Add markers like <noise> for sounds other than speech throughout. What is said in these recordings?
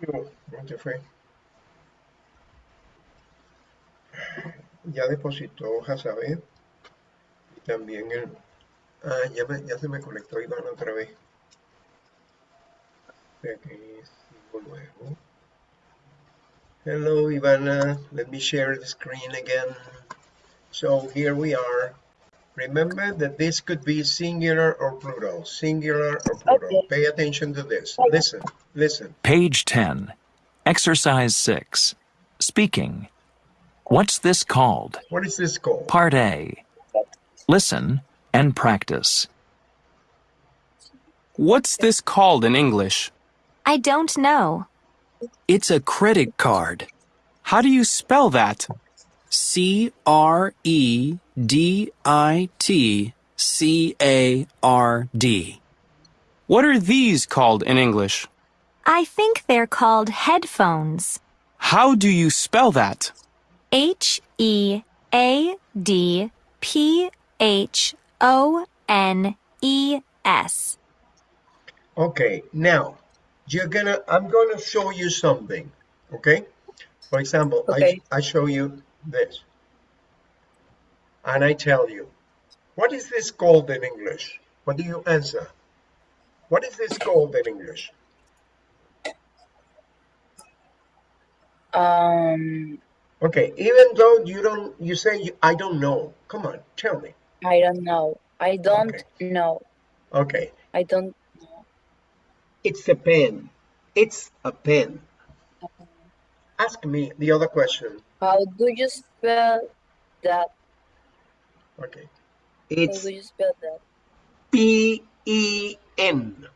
¿Dónde fue? Ya depositó a ver. También el... Ah, ya, me, ya se me conectó Iván otra vez. Aquí luego. Hello, Ivana. Let me share the screen again. So here we are. Remember that this could be singular or plural, singular or plural. Okay. Pay attention to this. Listen, listen. Page 10. Exercise 6. Speaking. What's this called? What is this called? Part A. Listen and practice. What's this called in English? I don't know. It's a credit card. How do you spell that? C R E D I T C A R D. What are these called in English? I think they're called headphones. How do you spell that? H E A D P H O N E S. Okay, now you're gonna. I'm gonna show you something. Okay. For example, Okay. I I show you this, and I tell you, what is this called in English? What do you answer? What is this called in English? Um, Okay, even though you don't, you say you, I don't know. Come on, tell me. I don't know. I don't Okay. know. Okay, I don't know. it's a pen. It's a pen. Ask me the other question. How do you spell that? Okay, How it's do you spell that? P E N.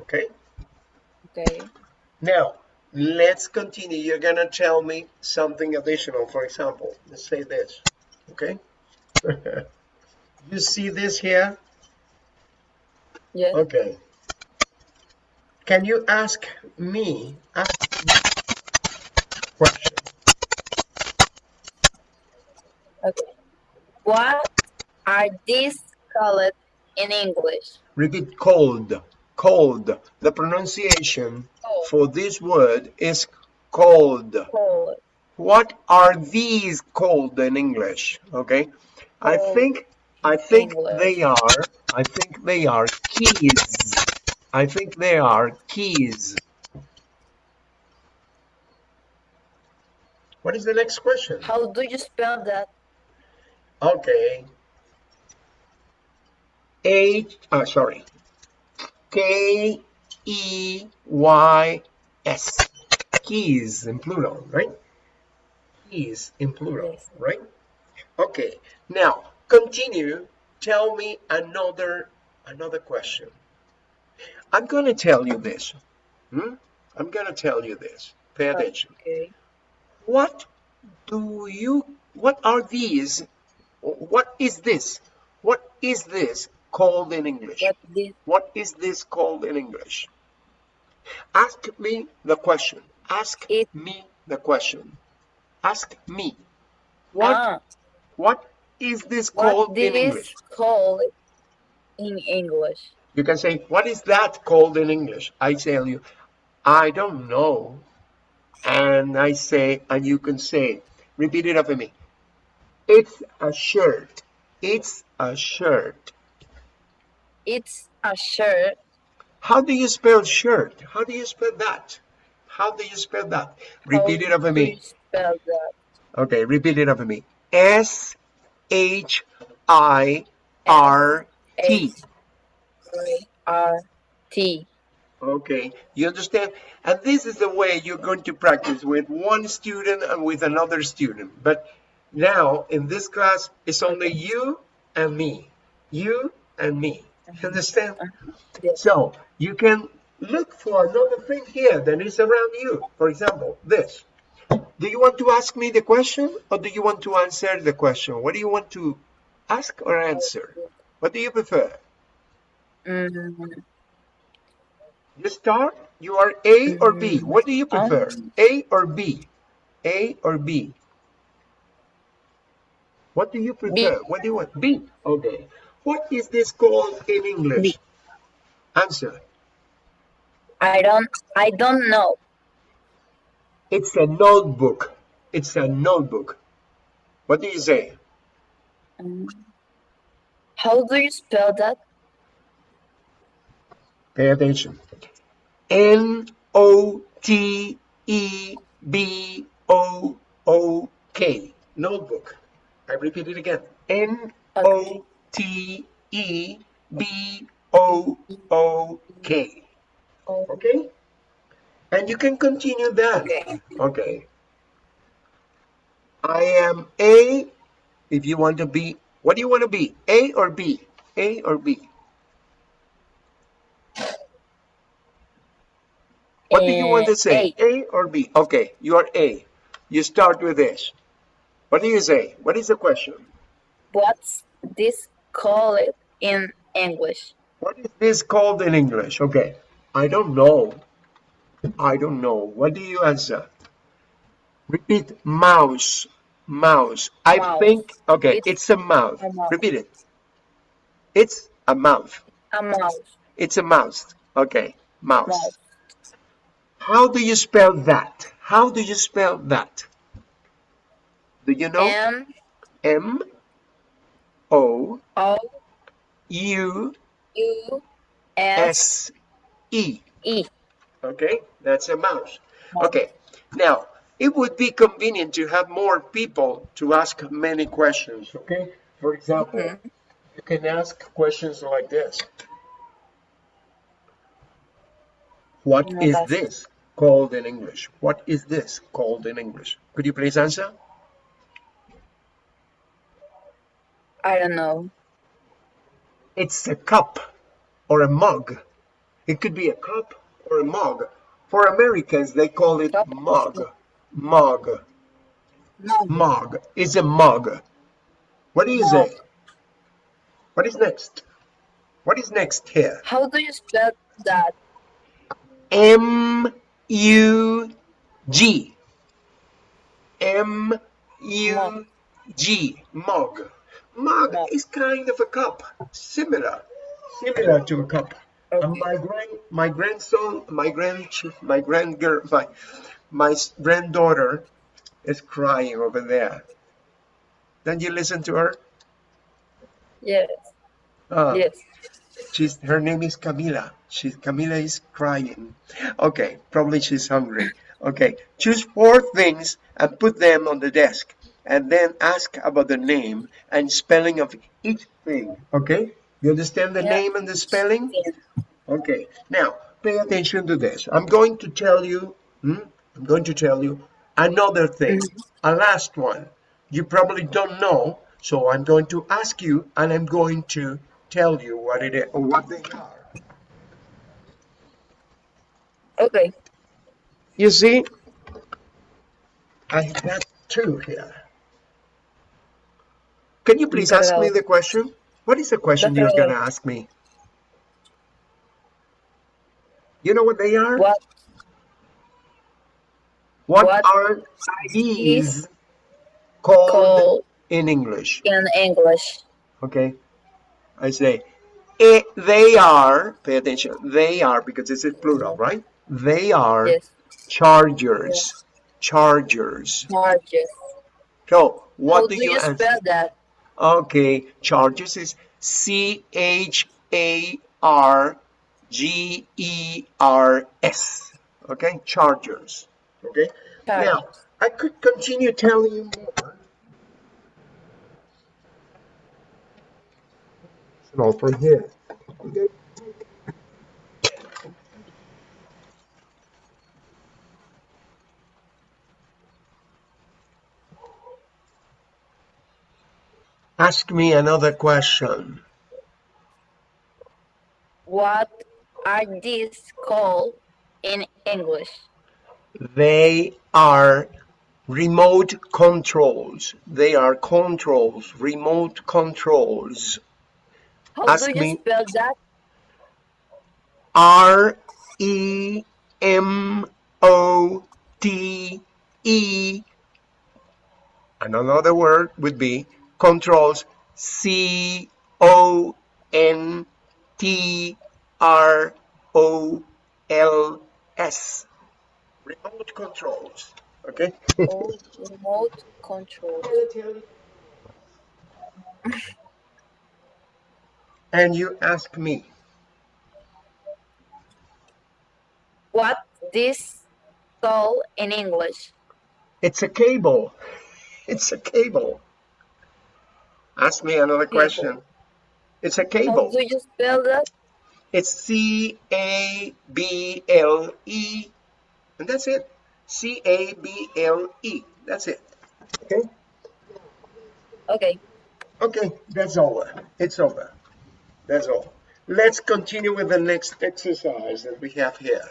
Okay. Okay. Now, let's continue. You're gonna tell me something additional. For example, let's say this, okay? <laughs> you see this here? Yes. Okay. Can you ask me, ask me question? Okay. What are these called in English? Repeat cold, cold. The pronunciation Cold. for this word is cold. Cold. What are these called in English? Okay, I think I think English. they are I think they are keys. I think they are keys. What is the next question? How do you spell that? Okay. H uh, sorry. K E Y S. Keys in plural, right? Keys in plural, right? Okay. Now, continue. Tell me another another question. I'm going to tell you this. Hmm? I'm going to tell you this. Pay attention. Okay. What do you, what are these, what is this? What is this called in English? What is this called in English? Ask me the question. Ask It- me the question. Ask me. What, Ah, what is this called what in this English? called in English? You can say, what is that called in English? I tell you, I don't know. And I say, and you can say, repeat it after me. It's a shirt. It's a shirt. It's a shirt. How do you spell shirt? How do you spell that? How do you spell that? Repeat it How after do you me. spell that? Okay, repeat it after me. S H I R T. R T. Okay, you understand? And this is the way you're going to practice with one student and with another student. But now in this class, it's only you and me. You and me. Uh-huh. You understand? Uh-huh. Yes. So you can look for another thing here that is around you. For example, this. Do you want to ask me the question or do you want to answer the question? What do you want to ask or answer? What do you prefer? Mm, You start. You are A or B. Mm-hmm. What do you prefer? Um, A or B? A or B? What do you prefer? What do you want? B. Okay. What is this called in English? B. Answer. I don't. I don't know. It's a notebook. It's a notebook. What do you say? Um, how do you spell that? Pay attention. N O T E B O O K. Notebook. I repeat it again. N O T E B O O K. Okay? And you can continue that. okay. Okay. I am A. If you want to be, what do you want to be? A or B? A or B? What do you want to say? A or B? Okay, you are A. You start with this. What do you say? What is the question? What's this called in English? What is this called in English? Okay, I don't know. I don't know. What do you answer? Repeat mouse. Mouse. I Mouse. think, okay, It's it's, a mouth. a mouse. Repeat it. It's a mouth. A mouse. It's a mouse. Okay, mouse. Mouse. How do you spell that? How do you spell that? Do you know? M M O O U U S S E. E. Okay, that's a mouse. Okay, now it would be convenient to have more people to ask many questions. Okay, for example, Mhm. you can ask questions like this What is this called in English? What is this called in English? Could you please answer? I don't know. It's a cup or a mug. It could be a cup or a mug. For Americans, they call it mug. Mug. No. Mug. It's a mug. What is Mug. say? What is next? What is next here? How do you spell that? M U G. M U G. Mug. Mug Mug. is kind of a cup, similar, similar to a cup. And my grand, my grandson, my grand, my grand girl, my, my granddaughter is crying over there. Don't you listen to her? Yes. Ah. Yes. She's her name is Camila. She's Camila is crying. Okay, probably she's hungry. Okay, choose four things and put them on the desk, and then ask about the name and spelling of each thing. Okay, you understand the Yeah. name and the spelling? Yes. Okay, now pay attention to this. I'm going to tell you. hmm, I'm going to tell you another thing, a last one. You probably don't know, so I'm going to ask you, and I'm going to tell you what it is or what they are. Okay. You see, I got two here. Can you please ask me the question? What is the question you're gonna ask me? You know what they are? What What what are these called called in English? in English? Okay, I say it, they are. Pay attention. They are because this is plural, right? They are Yes. chargers. Chargers. Charges. So what How do do you you answer? spell that? Okay, charges is C H A R G E R S. Okay, chargers. Okay. Now Charges. I could continue telling you more. So from here. Okay. Ask me another question. What are these called in English? They are remote controls. They are controls, remote controls. How Ask do you me. spell that? R E M O T E. And another word would be controls C O N T R O L S. Remote controls. Okay? Oh, remote controls. and you ask me, What this call in English? it's a cable. <laughs> It's a cable. Ask me another question. It's a How cable. do you spell that? It's C A B L E. And that's it. C A B L E. That's it. Okay? Okay. Okay, that's over. It's over. That's all. Let's continue with the next exercise that we have here.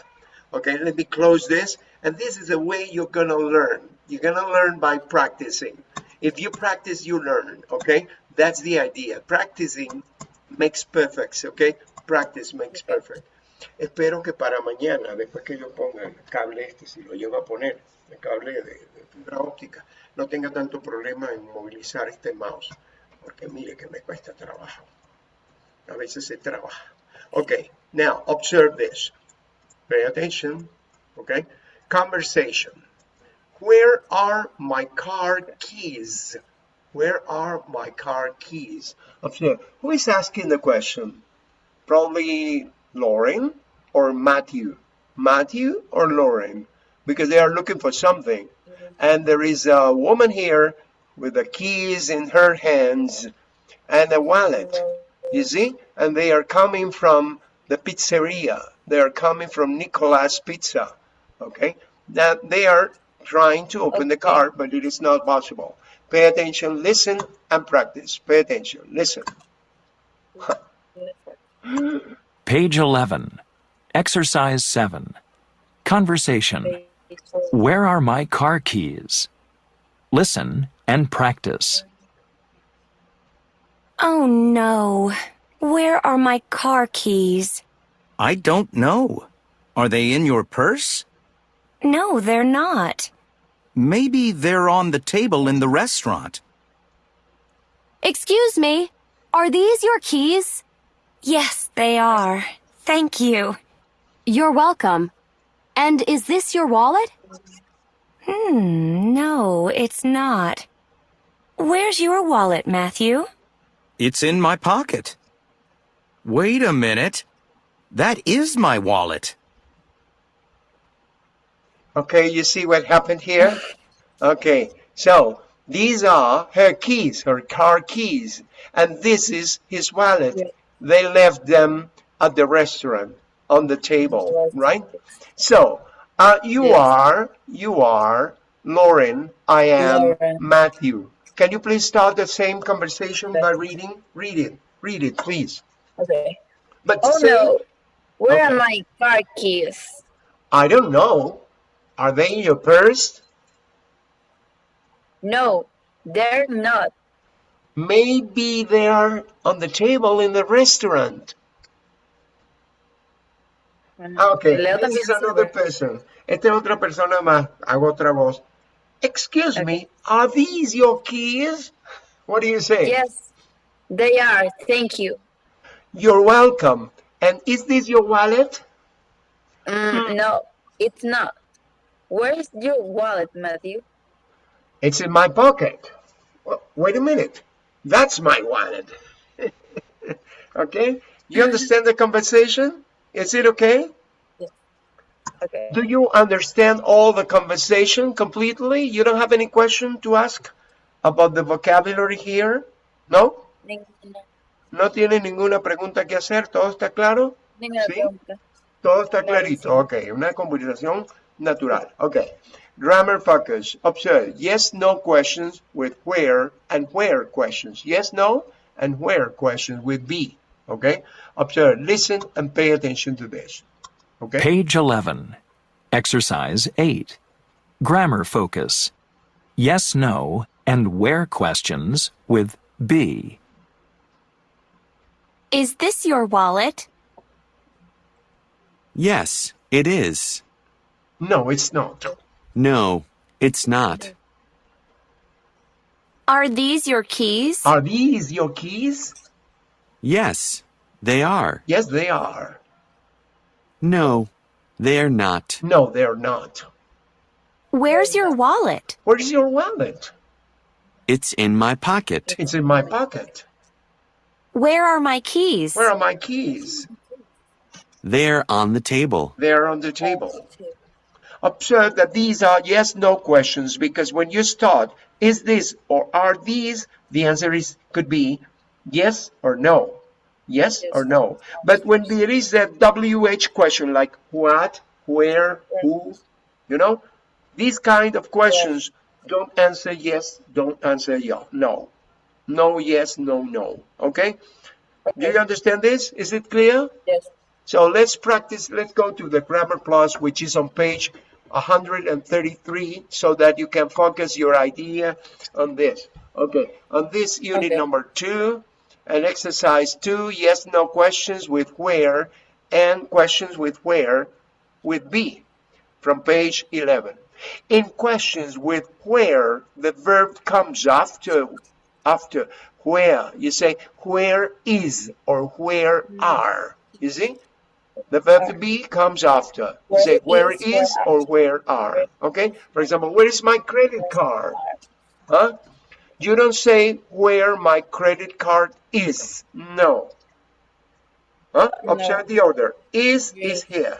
Okay, let me close this. And this is the way you're gonna learn. You're gonna learn by practicing. If you practice, you learn. Okay, that's the idea. Practicing makes perfect. Okay, practice makes perfect. Espero que para mañana, después que yo ponga el cable este, si lo llego a poner, el cable de, de fibra óptica, no tenga tanto problema en movilizar este mouse. Porque mire que me cuesta trabajo. A veces se trabaja. Okay, now observe this. Pay attention. Okay, conversation. Where are my car keys? Where are my car keys? Who is asking the question? Probably Lauren or Matthew. Matthew or Lauren, because they are looking for something. Mm-hmm. And there is a woman here with the keys in her hands and a wallet. You see? And they are coming from the pizzeria. They are coming from Nicolas Pizza. Okay? That they are trying to open the car, but it is not possible. Pay attention, listen, and practice. Pay attention, listen. Page 11. Exercise 7. Conversation. Where are my car keys? Listen and practice. Oh no. Where are my car keys? I don't know. Are they in your purse? No, they're not. Maybe they're on the table in the restaurant. Excuse me. Are these your keys? Yes, they are. Thank you. You're welcome. And is this your wallet? Hmm, no, it's not. Where's your wallet, Matthew? It's in my pocket. Wait a minute. That is my wallet. Okay, you see what happened here? Okay, so these are her keys, her car keys, and this is his wallet. They left them at the restaurant on the table, right? So, uh, you Yes. are, you are Lauren, I am Lauren. Matthew. Can you please start the same conversation by reading? Read it, read it, please. Okay. But Oh say, no. Where are my car keys? I don't know. Are they in your purse? No, they're not. Maybe they are on the table in the restaurant. Ah, Okay, this is another person. Esta es otra persona más. Hago otra voz. Excuse me, are these your keys? What do you say? Yes, they are. Thank you. You're welcome. And is this your wallet? Mm, no, it's not. Where's your wallet, Matthew? It's in my pocket. Well, wait a minute. That's my wallet. <laughs> okay? You understand the conversation? Is it okay? Okay. Do you understand all the conversation completely? You don't have any question to ask about the vocabulary here? No? Ninguna, ¿No tiene ninguna pregunta que hacer? ¿Todo está claro? ninguna Sí. pregunta. Todo está clarito. Ok, una conversación natural. Ok. Grammar focus. Observe. Yes, no questions with where and where questions. Yes, no, and where questions with be. Okay? Observe, listen, and pay attention to this. Okay? Page 11. Exercise 8. Grammar focus. Yes, no, and where questions with be. Is this your wallet? Yes, it is. No, it's not. No, it's not. Are these your keys? Are these your keys? Yes, they are. Yes, they are. No, they're not. No, they're not. Where's your wallet? Where's your wallet? It's in my pocket. It's in my pocket. Where are my keys? Where are my keys? They're on the table. They're on the table. Observe that these are yes no questions because when you start, is this or are these, the answer is could be yes or no. Yes, or no. But when there is a WH question like what, where, who, you know, these kind of questions don't answer yes, don't answer yeah, no. No, yes, no, no. Okay? Do you understand this? Is it clear? Yes. So let's practice. Let's go to the Grammar Plus, which is on page 133, so that you can focus your idea on this. Okay, on this unit Okay. number two, and exercise two, yes, no questions with where, and questions with where with be from page 11. In questions with where, the verb comes after, after where. You say, where is or where mm-hmm. are. You see? The verb to be comes after. You say, where is, or where are. Okay? For example, where is my credit card? Huh? You don't say where my credit card is. No. Huh? No. Observe the order. Is is here,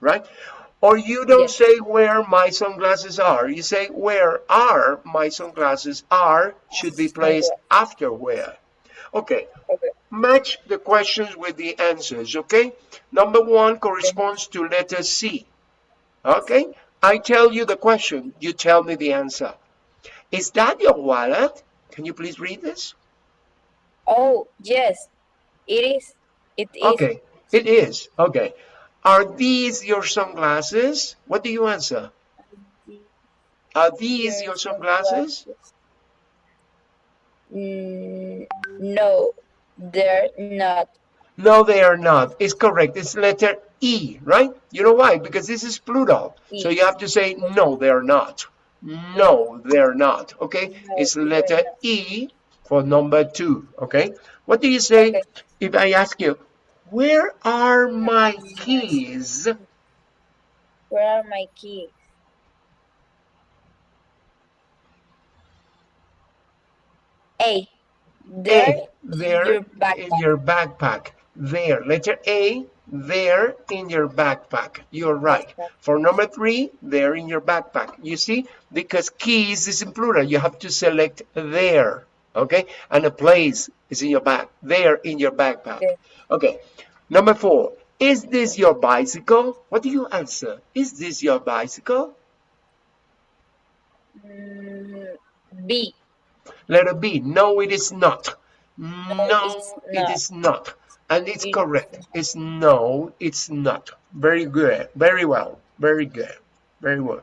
right? Or you don't Yes. say where my sunglasses are. You say where are my sunglasses are should be placed after where. Okay. Okay. Match the questions with the answers, okay? Number one corresponds to letter C. Okay? I tell you the question, you tell me the answer. Is that your wallet? Can you please read this? Oh, yes. It is. It is. Okay, it is. Okay. Are these your sunglasses? What do you answer? Are these your sunglasses? Mm, no, they're not. No, they are not. It's correct. It's letter E, right? You know why? Because this is plural. So E. you have to say, no, they're not. No, they're not. Okay? It's letter E for number two. Okay? What do you say Okay. if I ask you, where are my keys? Where are my keys? A. There. There your backpack. in your backpack. There, letter A, there in your backpack. You're right. For number three, there in your backpack. You see, because keys is in plural, you have to select there, okay? And a place is in your back, there in your backpack. Okay. Okay. Number four, is this your bicycle? What do you answer? Is this your bicycle? Mm, B. Letter B, no, it is not. No, it's not. is not. And it's It- correct. It's no, it's not. Very good. Very well. Very good. Very well.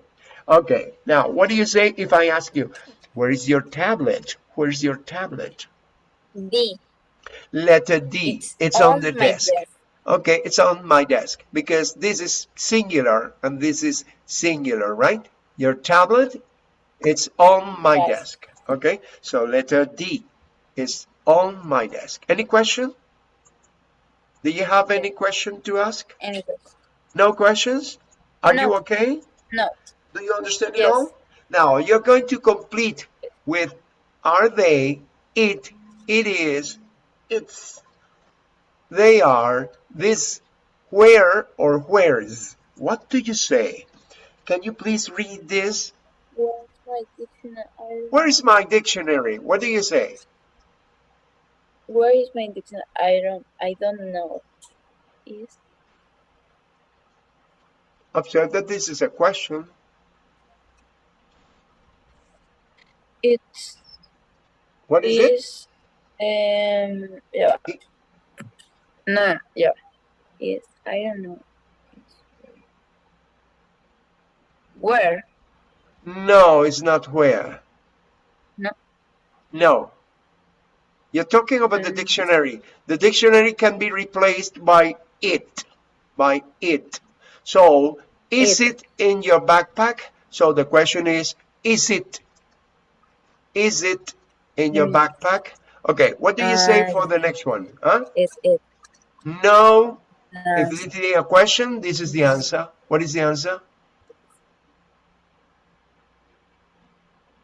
Okay. Now, what do you say if I ask you, where is your tablet? Where's your tablet? D. Letter D. It's, on, the my desk. Okay, it's on my desk because this is singular and this is singular, right? Your tablet, it's on my Yes. desk. Okay, so letter D is on my desk. Any question? Do you have any question to ask? Anything. No questions? Are you okay? No. Do you understand it all? Now you're going to complete with are they, it, it is, it's, they are, this, where or where's. What do you say? Can you please read this? Where's my dictionary? Where is my dictionary? What do you say? Where is my dictionary? I don't. I don't know. Is Observe that this is a question. it's What is it? is um yeah. It- No, yeah. Is I don't know. Where? No, it's not where. No. No. You're talking about the Mm. dictionary. The dictionary can be replaced by it. By it. So, is it, in your backpack? So the question is, is it? Is it in your Mm. backpack? Okay, what do you say Uh, for the next one? Huh? Is it? No. Uh, If it is a question, this is the answer. What is the answer?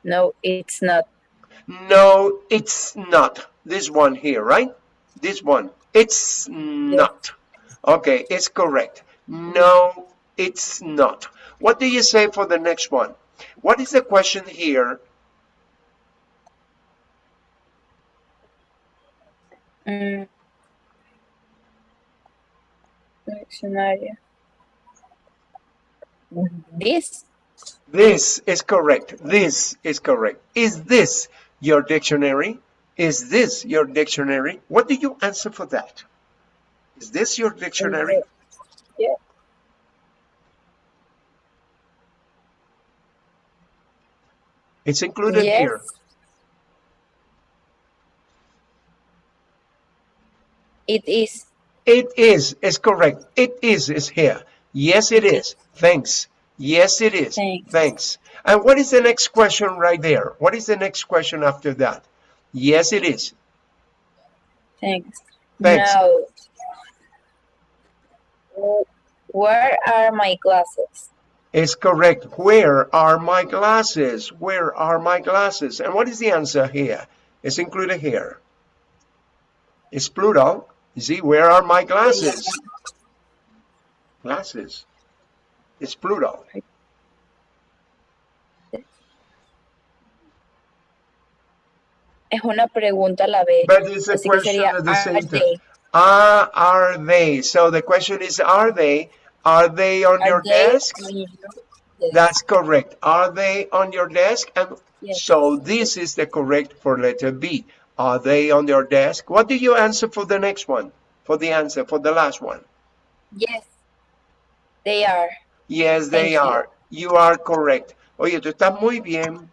No, it's not. No, it's not. This one here, right? This one. It's not. Okay, it's correct. No, it's not. What do you say for the next one? What is the question here? Mm. Dictionary. This? This is correct. This is correct. Is this your dictionary? Is this your dictionary? What do you answer for that? Is this your dictionary? Yeah. It's included Yes. here. It is. It is, is correct. It is, is here. Yes, it is. Thanks. Yes, it is. Thanks. Thanks. And what is the next question right there? What is the next question after that? Yes, it is. Thanks. Thanks. Now, w- where are my glasses? It's correct. Where are my glasses? Where are my glasses? And what is the answer here? It's included here. It's plural. You see, where are my glasses? Glasses. It's plural. Es una pregunta a la vez. But it's a Así question sería, at the are same time. they? Ah, are they? So the question is, are they? Are they on Are your they desk? on your desk? That's correct. Are they on your desk? And Yes. so this is the correct for letter B. Are they on your desk? What do you answer for the next one? For the answer, for the last one? Yes. They are. Yes, they are. You are correct. Oye, tú estás muy bien.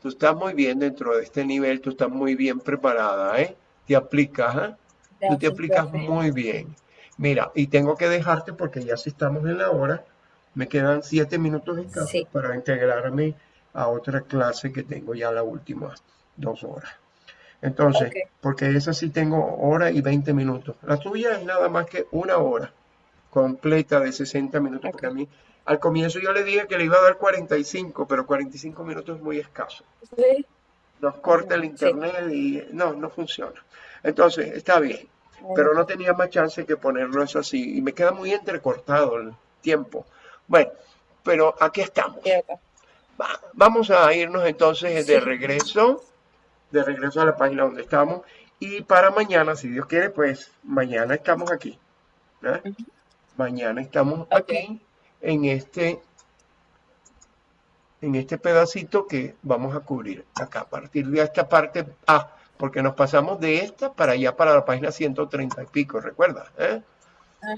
Tú estás muy bien dentro de este nivel. Tú estás muy bien preparada, ¿eh? Te aplicas, ¿eh? Tú te aplicas muy bien. Mira, y tengo que dejarte porque ya si estamos en la hora, me quedan siete minutos escasos Sí. para integrarme a otra clase que tengo ya la última dos horas. Entonces, porque esa sí tengo hora y 20 minutos. La tuya es nada más que una hora completa de 60 minutos, porque a mí al comienzo yo le dije que le iba a dar 45, pero 45 minutos es muy escaso Sí. nos corta el Sí. internet y no, no funciona. Entonces, está bien, pero no tenía más chance que ponerlo eso así y me queda muy entrecortado el tiempo. Bueno, pero aquí estamos. Va- vamos a irnos entonces de Sí. regreso, de regreso a la página donde estamos y para mañana, si Dios quiere, pues mañana estamos aquí. ¿eh? Mañana estamos aquí en este en este pedacito que vamos a cubrir acá. A partir de esta parte A, porque nos pasamos de esta para allá para la página 130 y pico, recuerda, ¿eh?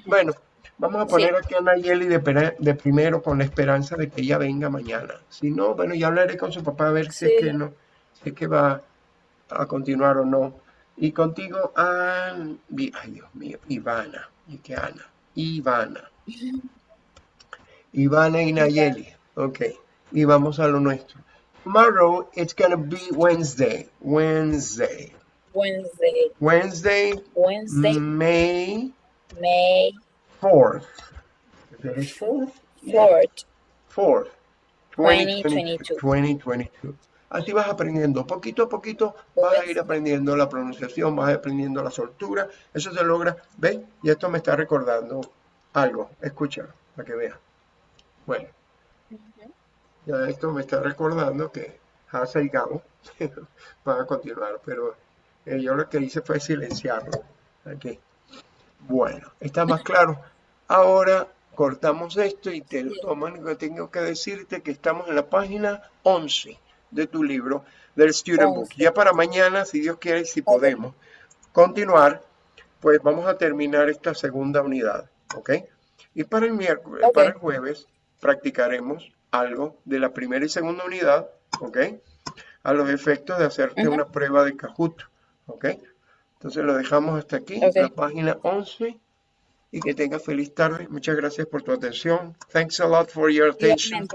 Bueno, vamos a poner aquí a Nayeli de, de primero con la esperanza de que ella venga mañana. Si no, bueno, ya hablaré con su papá a ver si es que no, si es que va a continuar o no. Y contigo, Vi- ay Dios mío, Ivana, y que Ana, Ivana. Ivana y Nayeli, ok. Y vamos a lo nuestro. Tomorrow it's gonna be Wednesday, Wednesday, Wednesday. Wednesday, Wednesday, May May 4th. 4th? 4th. 4th. 2022. 2022. Así vas aprendiendo. Poquito a poquito vas a ir aprendiendo la pronunciación, vas aprendiendo la soltura. Eso se logra. ¿Ves? Y esto me está recordando algo. Escucha, para que veas. Bueno. Ya esto me está recordando que Hasa y Gabo <laughs> van a continuar, pero eh, yo lo que hice fue silenciarlo. Aquí. Bueno, está más claro. Ahora cortamos esto y te que tengo que decirte que estamos en la página 11 de tu libro del Student Book. 11. Ya para mañana, si Dios quiere y si podemos continuar, pues vamos a terminar esta segunda unidad, ¿ok? Y para el miércoles, para el jueves, practicaremos algo de la primera y segunda unidad, ¿ok? A los efectos de hacerte una prueba de Kahoot, ¿ok? Entonces lo dejamos hasta aquí, Ok. la página 11. Y que tengas feliz tarde. Muchas gracias por tu atención. Thanks a lot for your attention.